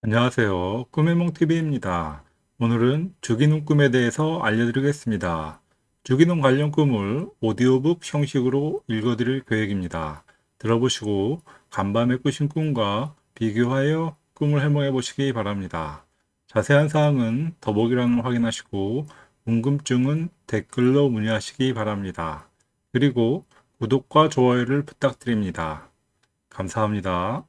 안녕하세요. 꿈의 몽TV입니다. 오늘은 주기능 꿈에 대해서 알려드리겠습니다. 주기능 관련 꿈을 오디오북 형식으로 읽어드릴 계획입니다. 들어보시고 간밤에 꾸신 꿈과 비교하여 꿈을 해몽해 보시기 바랍니다. 자세한 사항은 더보기란을 확인하시고 궁금증은 댓글로 문의하시기 바랍니다. 그리고 구독과 좋아요를 부탁드립니다. 감사합니다.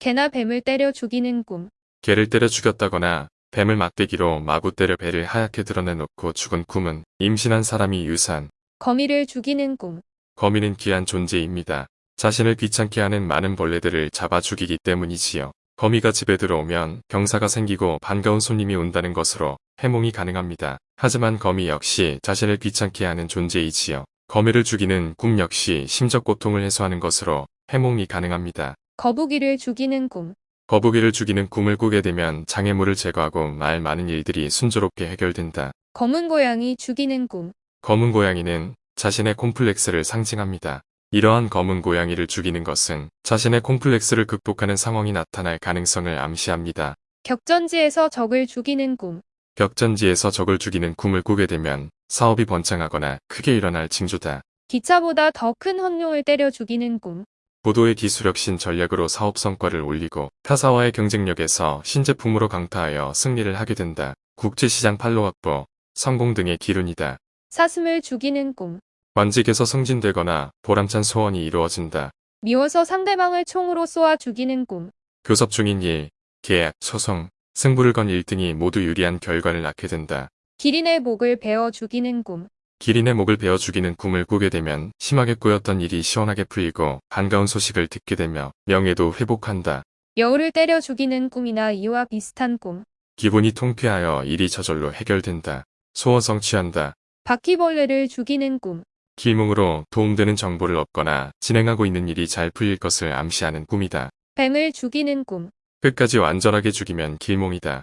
개나 뱀을 때려 죽이는 꿈. 개를 때려 죽였다거나 뱀을 막대기로 마구 때려 배를 하얗게 드러내놓고 죽은 꿈은 임신한 사람이 유산, 거미를 죽이는 꿈. 거미는 귀한 존재입니다. 자신을 귀찮게 하는 많은 벌레들을 잡아 죽이기 때문이지요. 거미가 집에 들어오면 경사가 생기고 반가운 손님이 온다는 것으로 해몽이 가능합니다. 하지만 거미 역시 자신을 귀찮게 하는 존재이지요. 거미를 죽이는 꿈 역시 심적 고통을 해소하는 것으로 해몽이 가능합니다. 거북이를 죽이는 꿈. 거북이를 죽이는 꿈을 꾸게 되면 장애물을 제거하고 말 많은 일들이 순조롭게 해결된다. 검은 고양이 죽이는 꿈. 검은 고양이는 자신의 콤플렉스를 상징합니다. 이러한 검은 고양이를 죽이는 것은 자신의 콤플렉스를 극복하는 상황이 나타날 가능성을 암시합니다. 격전지에서 적을 죽이는 꿈. 격전지에서 적을 죽이는 꿈을 꾸게 되면 사업이 번창하거나 크게 일어날 징조다. 기차보다 더 큰 헌룡을 때려 죽이는 꿈. 고도의 기술혁신 전략으로 사업 성과를 올리고 타사와의 경쟁력에서 신제품으로 강타하여 승리를 하게 된다. 국제시장 판로 확보, 성공 등의 기run이다. 사슴을 죽이는 꿈. 관직에서 승진되거나 보람찬 소원이 이루어진다. 미워서 상대방을 총으로 쏘아 죽이는 꿈. 교섭 중인 일, 계약, 소송, 승부를 건 1등이 모두 유리한 결과를 낳게 된다. 기린의 목을 베어 죽이는 꿈. 기린의 목을 베어 죽이는 꿈을 꾸게 되면 심하게 꼬였던 일이 시원하게 풀리고 반가운 소식을 듣게 되며 명예도 회복한다. 여우를 때려 죽이는 꿈이나 이와 비슷한 꿈. 기분이 통쾌하여 일이 저절로 해결된다. 소원 성취한다. 바퀴벌레를 죽이는 꿈. 길몽으로 도움되는 정보를 얻거나 진행하고 있는 일이 잘 풀릴 것을 암시하는 꿈이다. 뱀을 죽이는 꿈. 끝까지 완전하게 죽이면 길몽이다.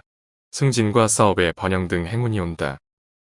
승진과 사업에 번영 등 행운이 온다.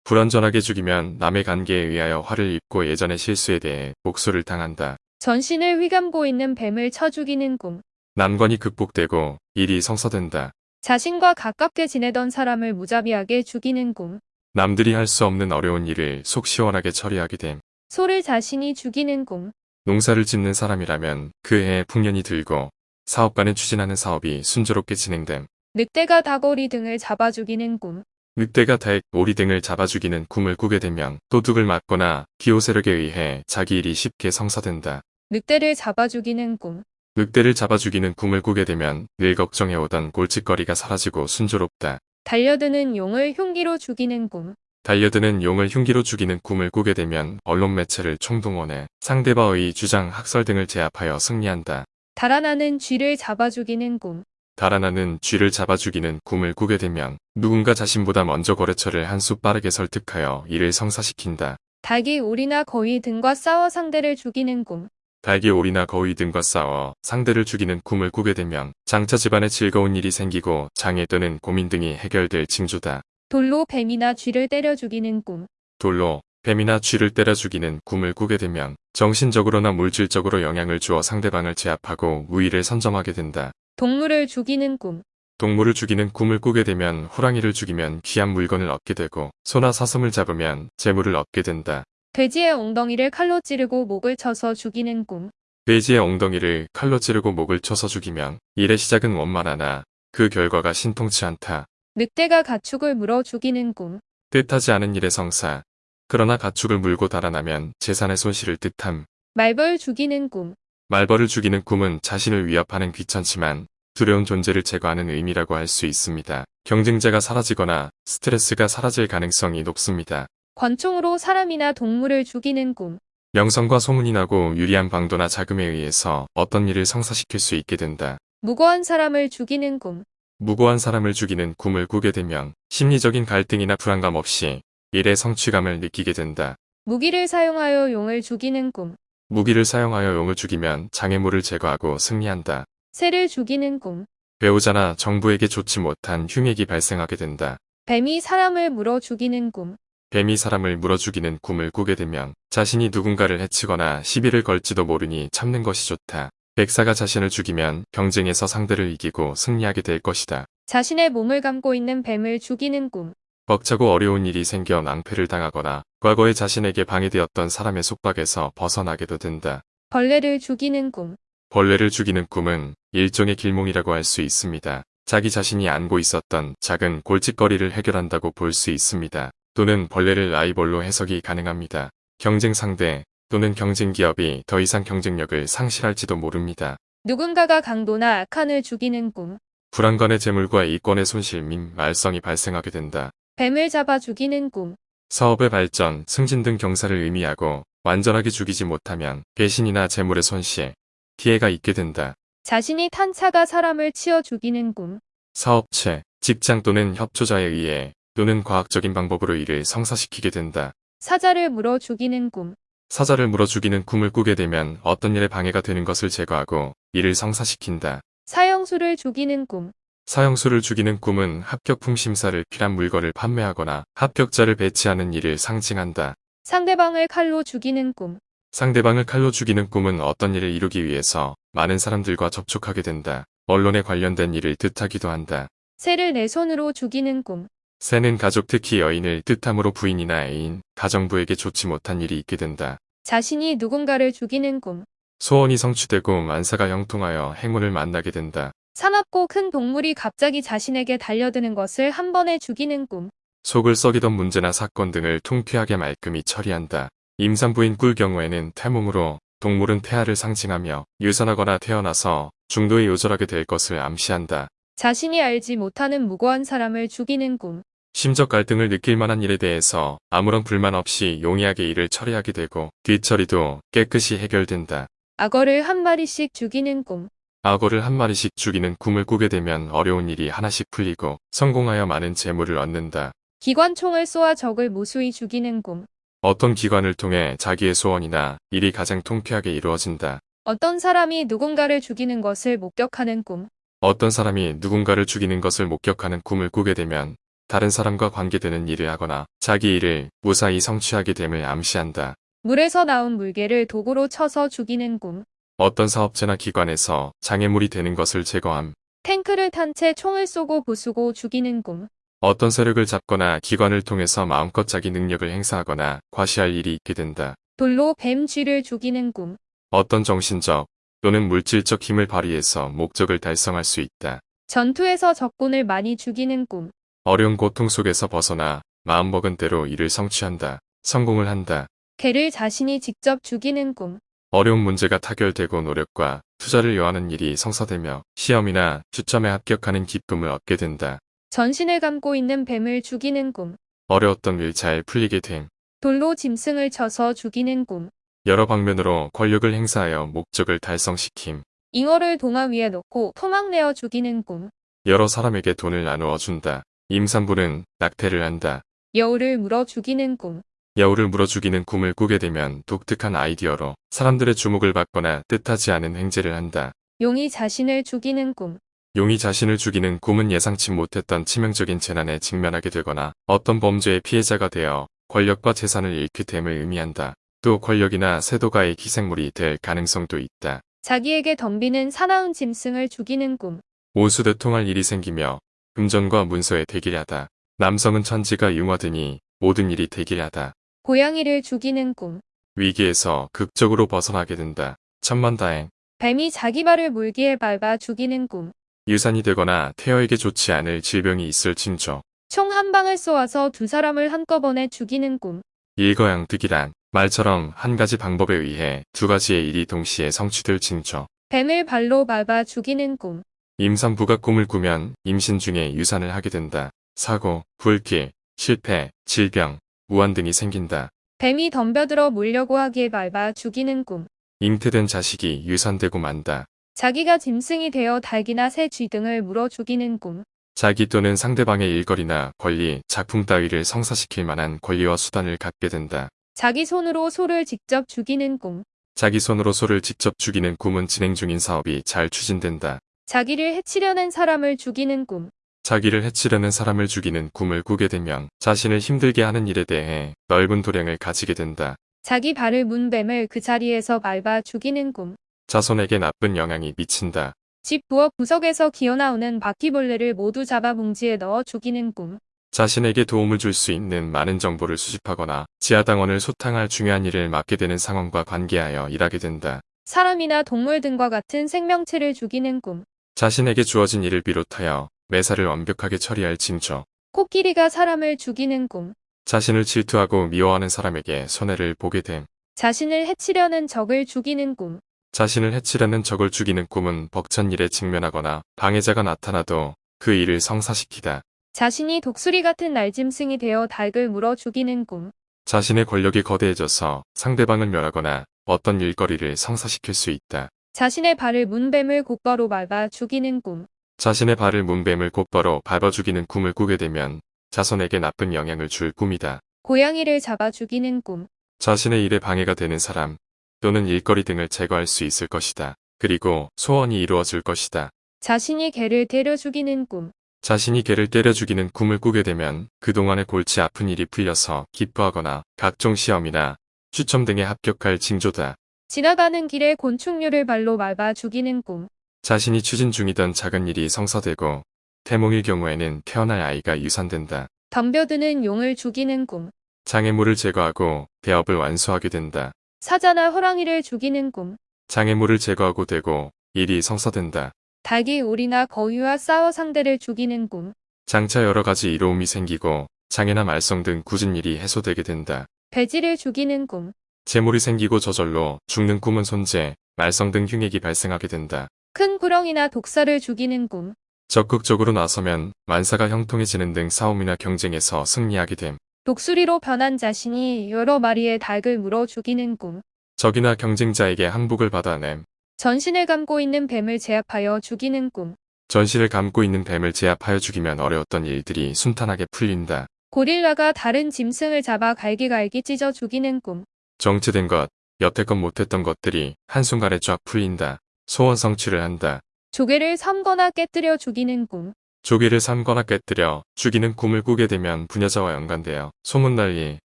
불완전하게 죽이면 남의 관계에 의하여 화를 입고 예전의 실수에 대해 복수를 당한다. 전신을 휘감고 있는 뱀을 쳐 죽이는 꿈. 난관이 극복되고 일이 성사된다. 자신과 가깝게 지내던 사람을 무자비하게 죽이는 꿈. 남들이 할 수 없는 어려운 일을 속 시원하게 처리하게 됨. 소를 자신이 죽이는 꿈. 농사를 짓는 사람이라면 그 해에 풍년이 들고 사업가는 추진하는 사업이 순조롭게 진행됨. 늑대가 다거리 등을 잡아 죽이는 꿈. 늑대가 닭, 오리 등을 잡아 죽이는 꿈을 꾸게 되면 도둑을 맞거나 기호 세력에 의해 자기 일이 쉽게 성사된다. 늑대를 잡아 죽이는 꿈. 늑대를 잡아 죽이는 꿈을 꾸게 되면 늘 걱정해오던 골칫거리가 사라지고 순조롭다. 달려드는 용을 흉기로 죽이는 꿈. 달려드는 용을 흉기로 죽이는 꿈을 꾸게 되면 언론 매체를 총동원해 상대방의 주장, 학설 등을 제압하여 승리한다. 달아나는 쥐를 잡아 죽이는 꿈. 달아나는 쥐를 잡아 죽이는 꿈을 꾸게 되면 누군가 자신보다 먼저 거래처를 한 수 빠르게 설득하여 이를 성사시킨다. 닭이 오리나 거위 등과 싸워 상대를 죽이는 꿈. 닭이 오리나 거위 등과 싸워 상대를 죽이는 꿈을 꾸게 되면 장차 집안에 즐거운 일이 생기고 장애 또는 고민 등이 해결될 징조다. 돌로 뱀이나 쥐를 때려 죽이는 꿈. 돌로 뱀이나 쥐를 때려 죽이는 꿈을 꾸게 되면 정신적으로나 물질적으로 영향을 주어 상대방을 제압하고 우위를 선점하게 된다. 동물을 죽이는 꿈. 동물을 죽이는 꿈을 꾸게 되면 호랑이를 죽이면 귀한 물건을 얻게 되고 소나 사슴을 잡으면 재물을 얻게 된다. 돼지의 엉덩이를 칼로 찌르고 목을 쳐서 죽이는 꿈. 돼지의 엉덩이를 칼로 찌르고 목을 쳐서 죽이면 일의 시작은 원만하나 그 결과가 신통치 않다. 늑대가 가축을 물어 죽이는 꿈. 뜻하지 않은 일의 성사. 그러나 가축을 물고 달아나면 재산의 손실을 뜻함. 말벌 죽이는 꿈. 말벌을 죽이는 꿈은 자신을 위협하는 귀찮지만 두려운 존재를 제거하는 의미라고 할 수 있습니다. 경쟁자가 사라지거나 스트레스가 사라질 가능성이 높습니다. 권총으로 사람이나 동물을 죽이는 꿈. 명성과 소문이 나고 유리한 방도나 자금에 의해서 어떤 일을 성사시킬 수 있게 된다. 무고한 사람을 죽이는 꿈. 무고한 사람을 죽이는 꿈을 꾸게 되면 심리적인 갈등이나 불안감 없이 일의 성취감을 느끼게 된다. 무기를 사용하여 용을 죽이는 꿈. 무기를 사용하여 용을 죽이면 장애물을 제거하고 승리한다. 새를 죽이는 꿈. 배우자나 정부에게 좋지 못한 흉액이 발생하게 된다. 뱀이 사람을 물어 죽이는 꿈. 뱀이 사람을 물어 죽이는 꿈을 꾸게 되면 자신이 누군가를 해치거나 시비를 걸지도 모르니 참는 것이 좋다. 백사가 자신을 죽이면 경쟁에서 상대를 이기고 승리하게 될 것이다. 자신의 몸을 감고 있는 뱀을 죽이는 꿈. 벅차고 어려운 일이 생겨 낭패를 당하거나 과거에 자신에게 방해되었던 사람의 속박에서 벗어나게도 된다. 벌레를 죽이는 꿈. 벌레를 죽이는 꿈은 일종의 길몽이라고 할 수 있습니다. 자기 자신이 안고 있었던 작은 골칫거리를 해결한다고 볼 수 있습니다. 또는 벌레를 라이벌로 해석이 가능합니다. 경쟁 상대 또는 경쟁 기업이 더 이상 경쟁력을 상실할지도 모릅니다. 누군가가 강도나 악한을 죽이는 꿈. 불안간의 재물과 이권의 손실 및 말썽이 발생하게 된다. 뱀을 잡아 죽이는 꿈. 사업의 발전, 승진 등 경사를 의미하고 완전하게 죽이지 못하면 배신이나 재물의 손실, 피해가 있게 된다. 자신이 탄 차가 사람을 치어 죽이는 꿈. 사업체, 직장 또는 협조자에 의해 또는 과학적인 방법으로 이를 성사시키게 된다. 사자를 물어 죽이는 꿈. 사자를 물어 죽이는 꿈을 꾸게 되면 어떤 일에 방해가 되는 것을 제거하고 이를 성사시킨다. 사형수를 죽이는 꿈. 사형수를 죽이는 꿈은 합격품 심사를 필한 물건을 판매하거나 합격자를 배치하는 일을 상징한다. 상대방을 칼로 죽이는 꿈. 상대방을 칼로 죽이는 꿈은 어떤 일을 이루기 위해서 많은 사람들과 접촉하게 된다. 언론에 관련된 일을 뜻하기도 한다. 새를 내 손으로 죽이는 꿈. 새는 가족 특히 여인을 뜻함으로 부인이나 애인, 가정부에게 좋지 못한 일이 있게 된다. 자신이 누군가를 죽이는 꿈. 소원이 성취되고 만사가 형통하여 행운을 만나게 된다. 사납고 큰 동물이 갑자기 자신에게 달려드는 것을 한 번에 죽이는 꿈. 속을 썩이던 문제나 사건 등을 통쾌하게 말끔히 처리한다. 임산부인 꿀 경우에는 태몽으로 동물은 태아를 상징하며 유산하거나 태어나서 중도에 요절하게 될 것을 암시한다. 자신이 알지 못하는 무고한 사람을 죽이는 꿈. 심적 갈등을 느낄 만한 일에 대해서 아무런 불만 없이 용이하게 일을 처리하게 되고 뒤처리도 깨끗이 해결된다. 악어를 한 마리씩 죽이는 꿈. 악어를 한 마리씩 죽이는 꿈을 꾸게 되면 어려운 일이 하나씩 풀리고 성공하여 많은 재물을 얻는다. 기관총을 쏘아 적을 무수히 죽이는 꿈. 어떤 기관을 통해 자기의 소원이나 일이 가장 통쾌하게 이루어진다. 어떤 사람이 누군가를 죽이는 것을 목격하는 꿈. 어떤 사람이 누군가를 죽이는 것을 목격하는 꿈을 꾸게 되면 다른 사람과 관계되는 일을 하거나 자기 일을 무사히 성취하게 됨을 암시한다. 물에서 나온 물개를 도구로 쳐서 죽이는 꿈. 어떤 사업체나 기관에서 장애물이 되는 것을 제거함. 탱크를 탄 채 총을 쏘고 부수고 죽이는 꿈. 어떤 세력을 잡거나 기관을 통해서 마음껏 자기 능력을 행사하거나 과시할 일이 있게 된다. 돌로 뱀 쥐를 죽이는 꿈. 어떤 정신적 또는 물질적 힘을 발휘해서 목적을 달성할 수 있다. 전투에서 적군을 많이 죽이는 꿈. 어려운 고통 속에서 벗어나 마음먹은 대로 일을 성취한다. 성공을 한다. 개를 자신이 직접 죽이는 꿈. 어려운 문제가 타결되고 노력과 투자를 요하는 일이 성사되며 시험이나 추첨에 합격하는 기쁨을 얻게 된다. 전신을 감고 있는 뱀을 죽이는 꿈. 어려웠던 일 잘 풀리게 됨. 돌로 짐승을 쳐서 죽이는 꿈. 여러 방면으로 권력을 행사하여 목적을 달성시킴. 잉어를 동화 위에 놓고 토막내어 죽이는 꿈. 여러 사람에게 돈을 나누어 준다. 임산부는 낙태를 한다. 여우를 물어 죽이는 꿈. 여우를 물어 죽이는 꿈을 꾸게 되면 독특한 아이디어로 사람들의 주목을 받거나 뜻하지 않은 행제를 한다. 용이 자신을 죽이는 꿈. 용이 자신을 죽이는 꿈은 예상치 못했던 치명적인 재난에 직면하게 되거나 어떤 범죄의 피해자가 되어 권력과 재산을 잃게 됨을 의미한다. 또 권력이나 세도가의 희생물이 될 가능성도 있다. 자기에게 덤비는 사나운 짐승을 죽이는 꿈. 온수대통할 일이 생기며 금전과 문서에 대기하다. 남성은 천지가 융화되니 모든 일이 대기하다. 고양이를 죽이는 꿈. 위기에서 극적으로 벗어나게 된다. 천만다행. 뱀이 자기 발을 물기에 밟아 죽이는 꿈. 유산이 되거나 태어에게 좋지 않을 질병이 있을 징조. 총 한 방을 쏘아서 두 사람을 한꺼번에 죽이는 꿈. 일거양득이란 말처럼 한 가지 방법에 의해 두 가지의 일이 동시에 성취될 징조. 뱀을 발로 밟아 죽이는 꿈. 임산부가 꿈을 꾸면 임신 중에 유산을 하게 된다. 사고, 불길, 실패, 질병, 우환 등이 생긴다. 뱀이 덤벼들어 물려고 하기에 밟아 죽이는 꿈. 잉태된 자식이 유산되고 만다. 자기가 짐승이 되어 닭이나 새, 쥐 등을 물어 죽이는 꿈. 자기 또는 상대방의 일거리나 권리, 작품 따위를 성사시킬 만한 권리와 수단을 갖게 된다. 자기 손으로 소를 직접 죽이는 꿈. 자기 손으로 소를 직접 죽이는 꿈은 진행 중인 사업이 잘 추진된다. 자기를 해치려는 사람을 죽이는 꿈. 자기를 해치려는 사람을 죽이는 꿈을 꾸게 되면 자신을 힘들게 하는 일에 대해 넓은 도량을 가지게 된다. 자기 발을 문 뱀을 그 자리에서 밟아 죽이는 꿈. 자손에게 나쁜 영향이 미친다. 집 부엌 구석에서 기어나오는 바퀴벌레를 모두 잡아 봉지에 넣어 죽이는 꿈. 자신에게 도움을 줄 수 있는 많은 정보를 수집하거나 지하당원을 소탕할 중요한 일을 맡게 되는 상황과 관계하여 일하게 된다. 사람이나 동물 등과 같은 생명체를 죽이는 꿈. 자신에게 주어진 일을 비롯하여 매사를 완벽하게 처리할 징조. 코끼리가 사람을 죽이는 꿈. 자신을 질투하고 미워하는 사람에게 손해를 보게 됨. 자신을 해치려는 적을 죽이는 꿈. 자신을 해치려는 적을 죽이는 꿈은 벅찬 일에 직면하거나 방해자가 나타나도 그 일을 성사시키다. 자신이 독수리 같은 날짐승이 되어 닭을 물어 죽이는 꿈. 자신의 권력이 거대해져서 상대방을 멸하거나 어떤 일거리를 성사시킬 수 있다. 자신의 발을 문뱀을 곧바로 밟아 죽이는 꿈. 자신의 발을 문뱀을 곧바로 밟아 죽이는 꿈을 꾸게 되면 자손에게 나쁜 영향을 줄 꿈이다. 고양이를 잡아 죽이는 꿈. 자신의 일에 방해가 되는 사람 또는 일거리 등을 제거할 수 있을 것이다. 그리고 소원이 이루어질 것이다. 자신이 개를 때려 죽이는 꿈. 자신이 개를 때려 죽이는 꿈을 꾸게 되면 그동안의 골치 아픈 일이 풀려서 기뻐하거나 각종 시험이나 추첨 등에 합격할 징조다. 지나가는 길에 곤충류를 발로 밟아 죽이는 꿈. 자신이 추진 중이던 작은 일이 성사되고 태몽일 경우에는 태어날 아이가 유산된다. 덤벼드는 용을 죽이는 꿈. 장애물을 제거하고 대업을 완수하게 된다. 사자나 호랑이를 죽이는 꿈. 장애물을 제거하고 되고 일이 성사된다. 닭이 오리나 거위와 싸워 상대를 죽이는 꿈. 장차 여러 가지 이로움이 생기고 장애나 말썽 등 굳은 일이 해소되게 된다. 돼지를 죽이는 꿈. 재물이 생기고 저절로 죽는 꿈은 손재, 말썽 등 흉액이 발생하게 된다. 큰 구렁이나 독사를 죽이는 꿈. 적극적으로 나서면 만사가 형통해지는 등 싸움이나 경쟁에서 승리하게 됨. 독수리로 변한 자신이 여러 마리의 닭을 물어 죽이는 꿈. 적이나 경쟁자에게 항복을 받아냄. 전신을 감고 있는 뱀을 제압하여 죽이는 꿈. 전시를 감고 있는 뱀을 제압하여 죽이면 어려웠던 일들이 순탄하게 풀린다. 고릴라가 다른 짐승을 잡아 갈기갈기 찢어 죽이는 꿈. 정체된 것, 여태껏 못했던 것들이 한순간에 쫙 풀린다. 소원 성취를 한다. 조개를 삶거나 깨뜨려 죽이는 꿈. 조개를 삶거나 깨뜨려 죽이는 꿈을 꾸게 되면 부녀자와 연관되어 소문날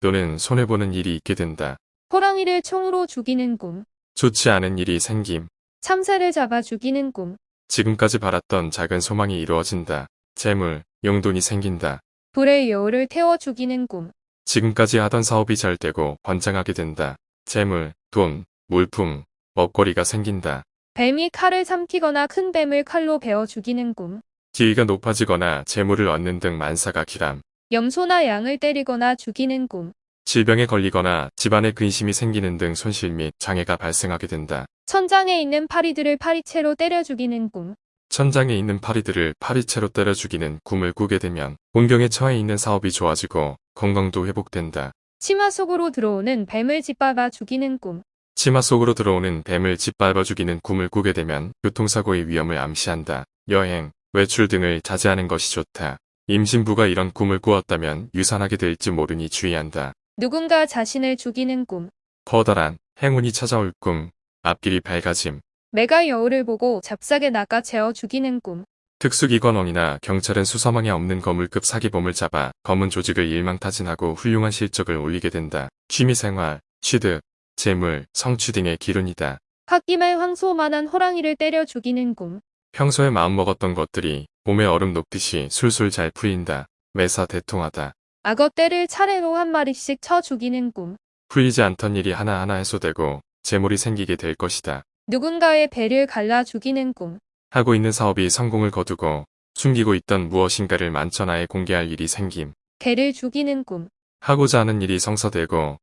또는 손해보는 일이 있게 된다. 호랑이를 총으로 죽이는 꿈. 좋지 않은 일이 생김. 참새를 잡아 죽이는 꿈. 지금까지 바랐던 작은 소망이 이루어진다. 재물, 용돈이 생긴다. 불의 여우를 태워 죽이는 꿈. 지금까지 하던 사업이 잘 되고 번창하게 된다. 재물, 돈, 물품, 먹거리가 생긴다. 뱀이 칼을 삼키거나 큰 뱀을 칼로 베어 죽이는 꿈. 지위가 높아지거나 재물을 얻는 등 만사가 기람. 염소나 양을 때리거나 죽이는 꿈. 질병에 걸리거나 집안에 근심이 생기는 등 손실 및 장애가 발생하게 된다. 천장에 있는 파리들을 파리채로 때려 죽이는 꿈. 천장에 있는 파리들을 파리채로 때려 죽이는 꿈을 꾸게 되면 공경에 처해 있는 사업이 좋아지고 건강도 회복된다. 치마 속으로 들어오는 뱀을 짓밟아 죽이는 꿈. 치마 속으로 들어오는 뱀을 짓밟아 죽이는 꿈을 꾸게 되면 교통사고의 위험을 암시한다. 여행, 외출 등을 자제하는 것이 좋다. 임신부가 이런 꿈을 꾸었다면 유산하게 될지 모르니 주의한다. 누군가 자신을 죽이는 꿈. 커다란 행운이 찾아올 꿈, 앞길이 밝아짐, 매가 여우를 보고 잡싸게 낚아 채워 죽이는 꿈. 특수기관원이나 경찰은 수사망에 없는 거물급 사기범을 잡아 검은 조직을 일망타진하고 훌륭한 실적을 올리게 된다. 취미생활, 취득, 재물, 성취 등의 기운이다. 홧김에 황소만한 호랑이를 때려 죽이는 꿈. 평소에 마음먹었던 것들이 봄의 얼음 녹듯이 술술 잘 풀린다. 매사 대통하다. 악어 떼를 차례로 한 마리씩 쳐 죽이는 꿈. 풀리지 않던 일이 하나하나 해소되고 재물이 생기게 될 것이다. 누군가의 배를 갈라 죽이는 꿈. 하고 있는 사업이 성공을 거두고 숨기고 있던 무엇인가를 만천하에 공개할 일이 생김. 개를 죽이는 꿈. 하고자 하는 일이 성사되고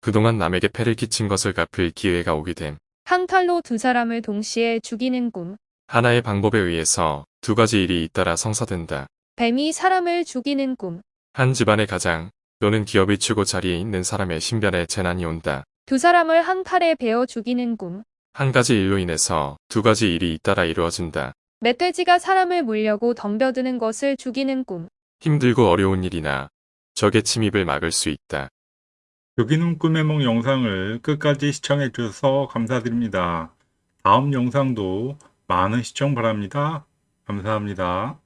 그동안 남에게 폐를 끼친 것을 갚을 기회가 오게 됨. 한 칼로 두 사람을 동시에 죽이는 꿈. 하나의 방법에 의해서 두 가지 일이 잇따라 성사된다. 뱀이 사람을 죽이는 꿈. 한 집안의 가장 또는 기업의 최고 자리에 있는 사람의 신변에 재난이 온다. 두 사람을 한 칼에 베어 죽이는 꿈. 한 가지 일로 인해서 두 가지 일이 잇따라 이루어진다. 멧돼지가 사람을 물려고 덤벼드는 것을 죽이는 꿈. 힘들고 어려운 일이나 적의 침입을 막을 수 있다. 여기는 꿈의 몽 영상을 끝까지 시청해 주셔서 감사드립니다. 다음 영상도 많은 시청 바랍니다. 감사합니다.